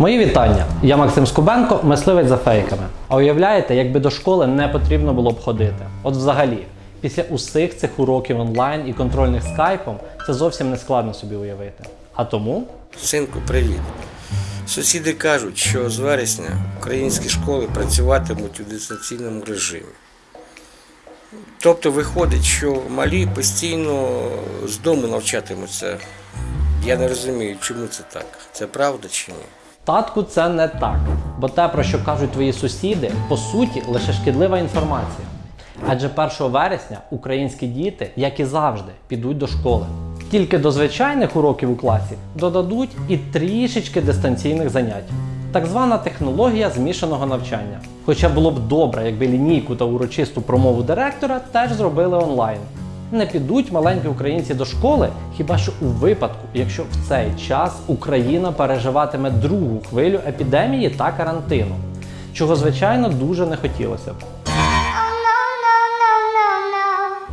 Мої вітання. Я Максим Скубенко, мисливець за фейками. А уявляєте, якби до школи не потрібно було б ходити? От взагалі, після усіх цих уроків онлайн і контрольних скайпом це зовсім не складно собі уявити. А тому Синку, привіт. Сусіди кажуть, що з вересня українські школи працюватимуть у дистанційному режимі. Тобто виходить, що малі постійно з дому навчатимуться. Я не розумію, чому це так. Це правда чи ні? Татку це не так. Бо те, про що кажуть твої сусіди, по суті, лише шкідлива інформація. Адже 1 вересня українські діти, як і завжди, підуть до школи. Тільки до звичайних уроків у класі додадуть і трішечки дистанційних занять. Так звана технологія змішаного навчання. Хоча було б добре, якби лінійку та урочисту промову директора теж зробили онлайн. Не підуть маленькі українці до школи, хіба що у випадку, якщо в цей час Україна переживатиме другу хвилю епідемії та карантину, чого звичайно дуже не хотілося б.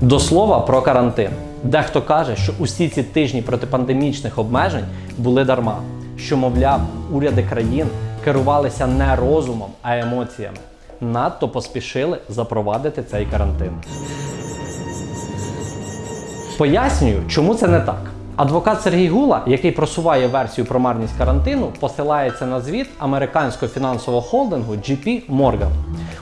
До слова про карантин. Дехто каже, що усі ці тижні протипандемічних обмежень були дарма, що, мовляв, уряди країн керувалися не розумом, а емоціями. Надто поспішили запровадити цей карантин. Пояснюю, чому це не так. Адвокат Сергій Гула, який просуває версію про марність карантину, посилається на звіт американського фінансового холдингу JP Morgan.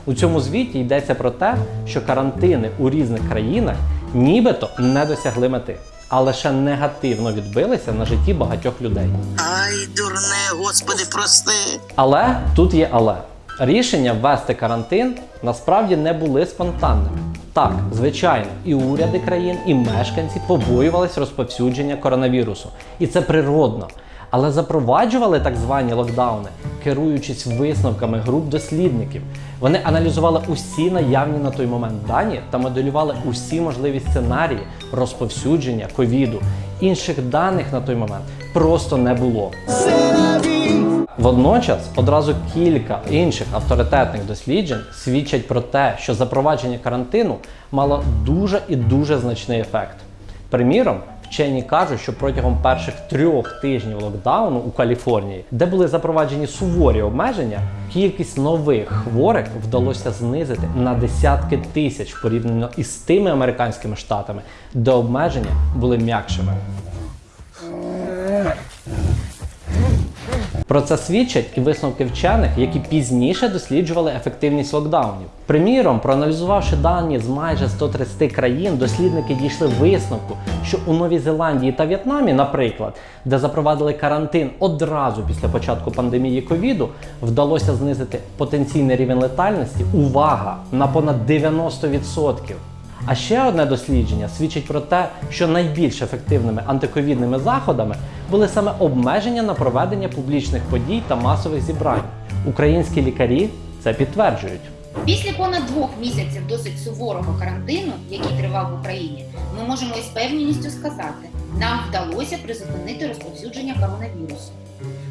У цьому звіті йдеться про те, що карантини у різних країнах нібито не досягли мети, а лише негативно відбилися на житті багатьох людей. Ай, дурне, господи, прости. Але тут є але. Рішення ввести карантин насправді не були спонтанними. Так, звичайно, і уряди країн, і мешканці побоювались розповсюдження коронавірусу. І це природно. Але запроваджували так звані локдауни, керуючись висновками груп дослідників. Вони аналізували усі наявні на той момент дані та моделювали усі можливі сценарії розповсюдження ковіду. Інших даних на той момент просто не було. Водночас одразу кілька інших авторитетних досліджень свідчать про те, що запровадження карантину мало дуже і дуже значний ефект. Приміром, вчені кажуть, що протягом перших трьох тижнів локдауну у Каліфорнії, де були запроваджені суворі обмеження, кількість нових хворих вдалося знизити на десятки тисяч порівняно із тими американськими штатами, де обмеження були м'якшими. Про це свідчать і висновки вчених, які пізніше досліджували ефективність локдаунів. Приміром, проаналізувавши дані з майже 130 країн, дослідники дійшли висновку, що у Новій Зеландії та В'єтнамі, наприклад, де запровадили карантин одразу після початку пандемії ковіду, вдалося знизити потенційний рівень летальності. Увага! На понад 90%. А ще одне дослідження свідчить про те, що найбільш ефективними антиковідними заходами були саме обмеження на проведення публічних подій та масових зібрань. Українські лікарі це підтверджують. Після понад двох місяців досить суворого карантину, який тривав в Україні, ми можемо із певністю сказати, нам вдалося призупинити розповсюдження коронавірусу.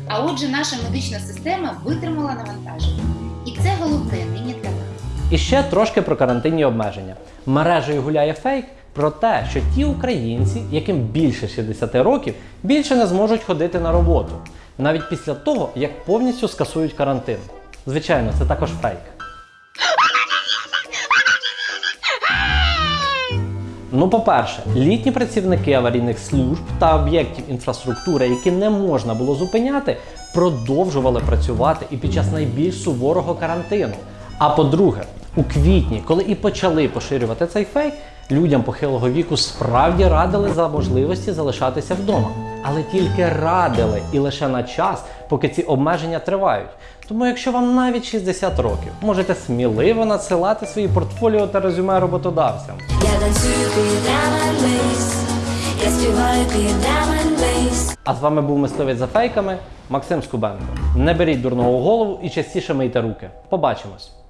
А отже, наша медична система витримала навантаження. І це головне нині для нас. І ще трошки про карантинні обмеження. Мережею гуляє фейк про те, що ті українці, яким більше 60 років, більше не зможуть ходити на роботу, навіть після того, як повністю скасують карантин. Звичайно, це також фейк. Ну, по-перше, літні працівники аварійних служб та об'єктів інфраструктури, які не можна було зупиняти, продовжували працювати і під час найбільш суворого карантину. А по-друге, у квітні, коли і почали поширювати цей фейк, людям похилого віку справді радили за можливості залишатися вдома. Але тільки радили і лише на час, поки ці обмеження тривають. Тому, якщо вам навіть 60 років, можете сміливо надсилати свої портфоліо та резюме роботодавцям. Я танцюю під Diamond Я співаю під Diamond А з вами був мисливець за фейками Максим Скубенко. Не беріть дурного голову і частіше мийте руки. Побачимось!